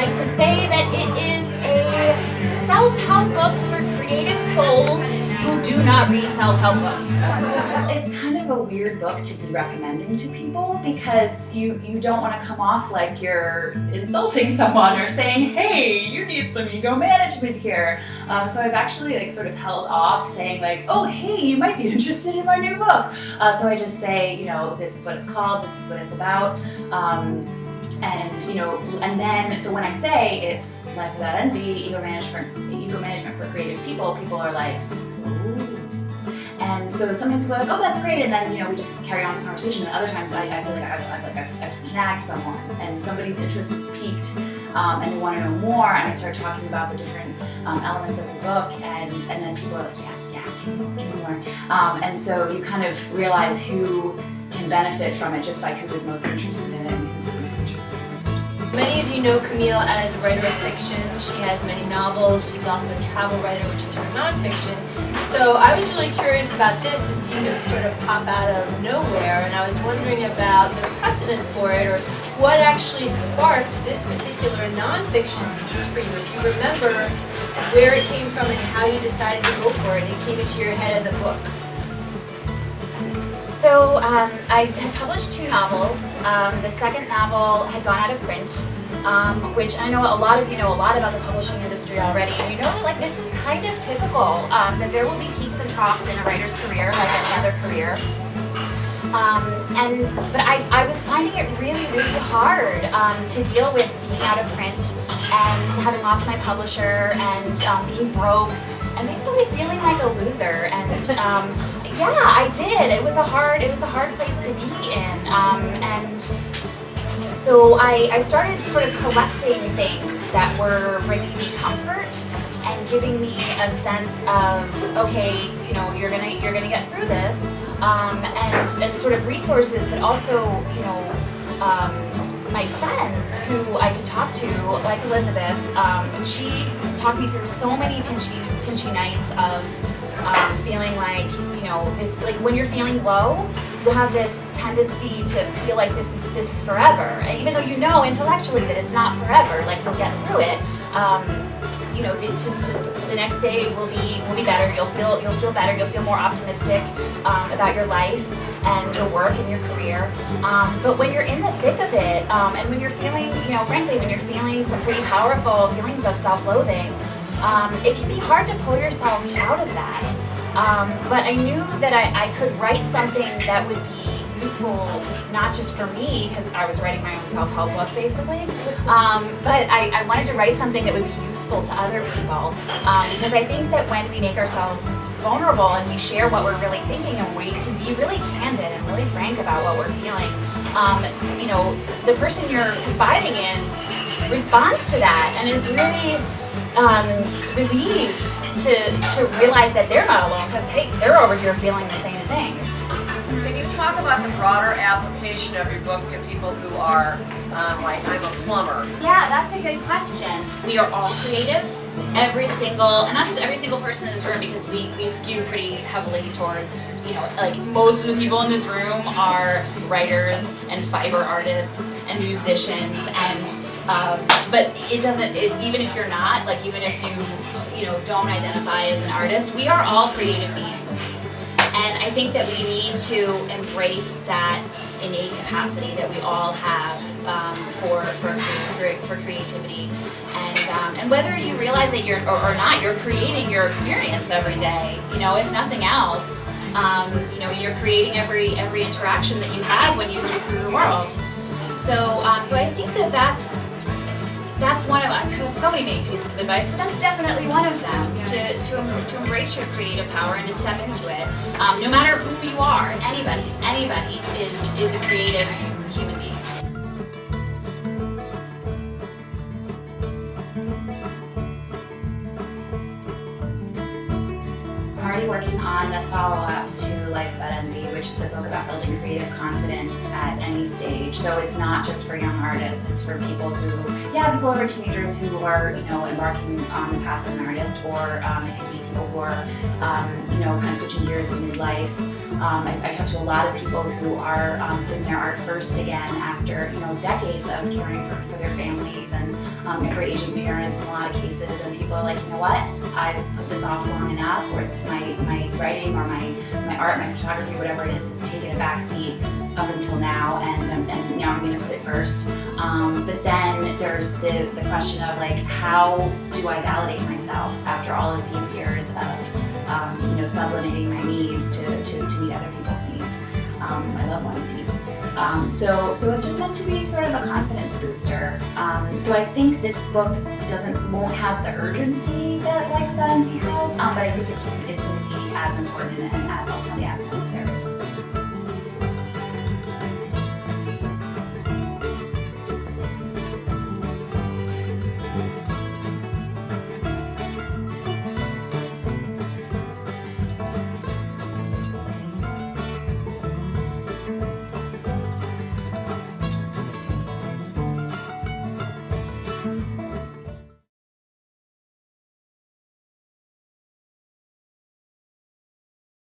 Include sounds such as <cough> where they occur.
like to say that it is a self-help book for creative souls who do not read self-help books. It's kind of a weird book to be recommending to people because you, you don't want to come off like you're insulting someone or saying, hey, you need some ego management here. Um, so I've actually like sort of held off saying like, oh, hey, you might be <laughs> interested in my new book. Uh, so I just say, you know, this is what it's called, this is what it's about. Um, and you know, and then so when I say it's Life Without Envy, ego management, ego management for creative people, people are like, Ooh. and so sometimes people are like, oh, that's great, and then you know we just carry on the conversation. And other times I, I feel like I've, I've, like I've, I've, snagged someone, and somebody's interest is piqued, um, and they want to know more. And I start talking about the different um, elements of the book, and and then people are like, yeah, yeah, give me more. Um, and so you kind of realize who can benefit from it just by who is most interested in it Many of you know Camille as a writer of fiction. She has many novels. She's also a travel writer, which is her nonfiction. So I was really curious about this. This seemed to sort of pop out of nowhere, and I was wondering about the precedent for it, or what actually sparked this particular nonfiction piece for you. If you remember where it came from and how you decided to go for it, it came into your head as a book. So um, I had published two novels. Um, the second novel had gone out of print, um, which I know a lot of you know a lot about the publishing industry already. And you know that like this is kind of typical, um, that there will be peaks and troughs in a writer's career, like any other career. Um, and but I, I was finding it really really hard um, to deal with being out of print and having lost my publisher and being broke and basically feeling like a loser and yeah, I did. It was a hard, it was a hard place to be in. Um, and so I, I started sort of collecting things that were bringing me comfort and giving me a sense of, okay, you know, you're gonna, you're gonna get through this. Um, and, and sort of resources, but also, you know, um, my friends who I could talk to, like Elizabeth, um, she talked me through so many pinchy, pinchy nights of um, feeling like, you know, this, like when you're feeling low, you have this tendency to feel like this is this is forever, and even though you know intellectually that it's not forever. Like you'll get through it. Um, you know, to, to, to the next day will be will be better. You'll feel you'll feel better. You'll feel more optimistic um, about your life and your work and your career. Um, but when you're in the thick of it, um, and when you're feeling, you know, frankly, when you're feeling some pretty powerful feelings of self-loathing, um, it can be hard to pull yourself out of that. Um, but I knew that I, I could write something that would be useful, not just for me, because I was writing my own self-help book, basically, um, but I, I, wanted to write something that would be useful to other people. Um, because I think that when we make ourselves vulnerable and we share what we're really thinking and we can be really candid and really frank about what we're feeling, um, you know, the person you're confiding in responds to that and is really um, relieved to, to realize that they're not alone because, hey, they're over here feeling the same things. Can you talk about the broader application of your book to people who are, um, like, I'm a plumber? Yeah, that's a good question. We are all creative. Every single, and not just every single person in this room because we, we skew pretty heavily towards, you know, like most of the people in this room are writers and fiber artists and musicians and um, but it doesn't, it, even if you're not, like even if you, you know, don't identify as an artist, we are all creative beings. And I think that we need to embrace that innate capacity that we all have um, for, for, for, creativity. And, um, and whether you realize it or, or, not, you're creating your experience every day. You know, if nothing else, um, you know, you're creating every, every interaction that you have when you move through the world. So, um, so I think that that's that's one of, I have so many main pieces of advice, but that's definitely one of them, to, to, to embrace your creative power and to step into it. Um, no matter who you are, anybody, anybody is, is a creative I'm already working on the follow-up to Life Without Envy, which is a book about building creative confidence at any stage. So it's not just for young artists, it's for people who, yeah, people who are teenagers who are, you know, embarking on the path of an artist, or um, it could be people who are, um, you know, kind of switching gears in midlife. Um, I, I talk to a lot of people who are um, putting their art first again after you know decades of caring for, for their families and um, for Asian parents in a lot of cases. And people are like, you know what? I've put this off long enough, or it's my my writing or my my art, my photography, whatever it is, has taken a back seat up until now, and um, and now I'm going to put it first. Um, but then there's the the question of like, how do I validate myself after all of these years of um, you know sublimating my needs to, to, to meet other people's needs, um, my loved ones' needs. Um, so, so it's just meant to be sort of a confidence booster. Um, so I think this book doesn't won't have the urgency that like Done has, um, but I think it's just it's going to be as important and as ultimately as necessary.